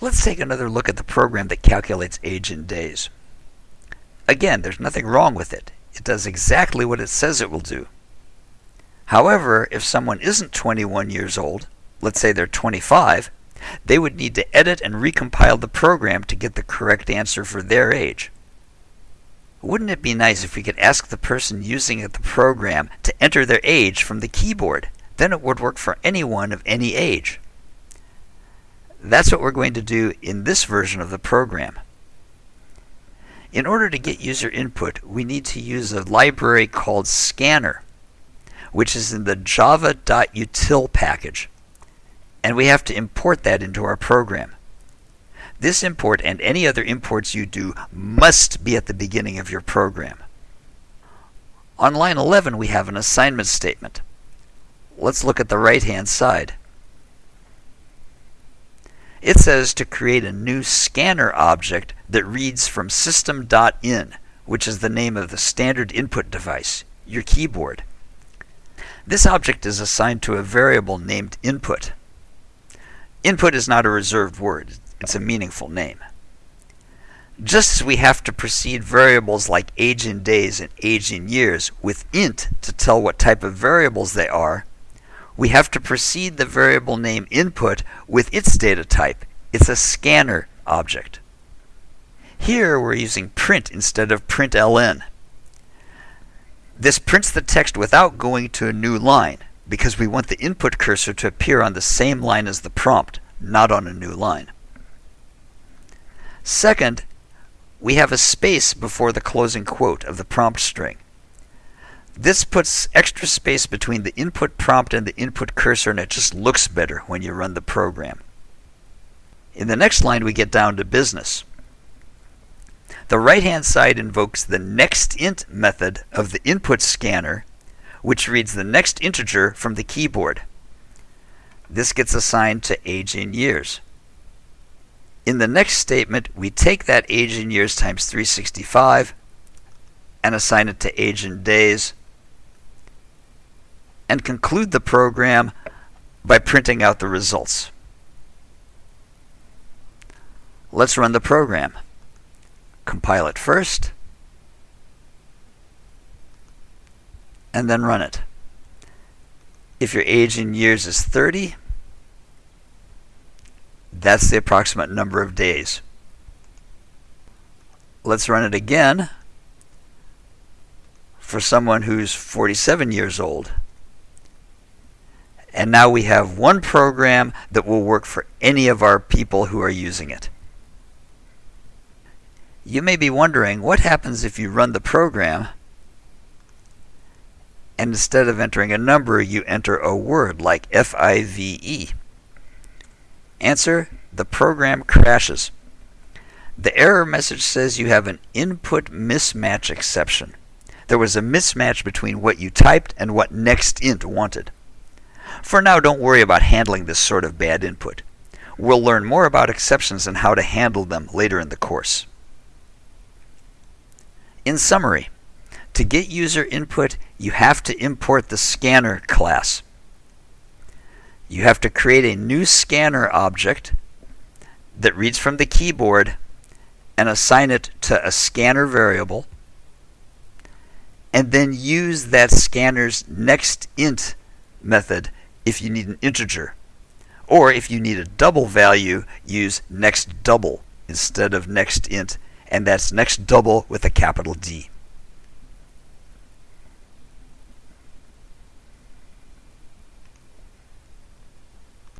Let's take another look at the program that calculates age in days. Again, there's nothing wrong with it. It does exactly what it says it will do. However, if someone isn't 21 years old, let's say they're 25, they would need to edit and recompile the program to get the correct answer for their age. Wouldn't it be nice if we could ask the person using the program to enter their age from the keyboard? Then it would work for anyone of any age. That's what we're going to do in this version of the program. In order to get user input, we need to use a library called Scanner, which is in the java.util package. And we have to import that into our program. This import and any other imports you do must be at the beginning of your program. On line 11, we have an assignment statement. Let's look at the right-hand side. It says to create a new scanner object that reads from system.in, which is the name of the standard input device, your keyboard. This object is assigned to a variable named input. Input is not a reserved word, it's a meaningful name. Just as we have to precede variables like age in days and age in years with int to tell what type of variables they are, we have to precede the variable name input with its data type. It's a scanner object. Here we're using print instead of println. This prints the text without going to a new line because we want the input cursor to appear on the same line as the prompt, not on a new line. Second, we have a space before the closing quote of the prompt string. This puts extra space between the input prompt and the input cursor, and it just looks better when you run the program. In the next line, we get down to business. The right-hand side invokes the nextInt method of the input scanner, which reads the next integer from the keyboard. This gets assigned to age in years. In the next statement, we take that age in years times 365 and assign it to age in days and conclude the program by printing out the results. Let's run the program. Compile it first, and then run it. If your age in years is 30, that's the approximate number of days. Let's run it again for someone who's 47 years old. And now we have one program that will work for any of our people who are using it. You may be wondering what happens if you run the program and instead of entering a number, you enter a word like F-I-V-E. Answer, the program crashes. The error message says you have an input mismatch exception. There was a mismatch between what you typed and what nextInt wanted. For now, don't worry about handling this sort of bad input. We'll learn more about exceptions and how to handle them later in the course. In summary, to get user input, you have to import the scanner class. You have to create a new scanner object that reads from the keyboard and assign it to a scanner variable, and then use that scanner's next int method if you need an integer. Or if you need a double value, use next double instead of next int, and that's next double with a capital D.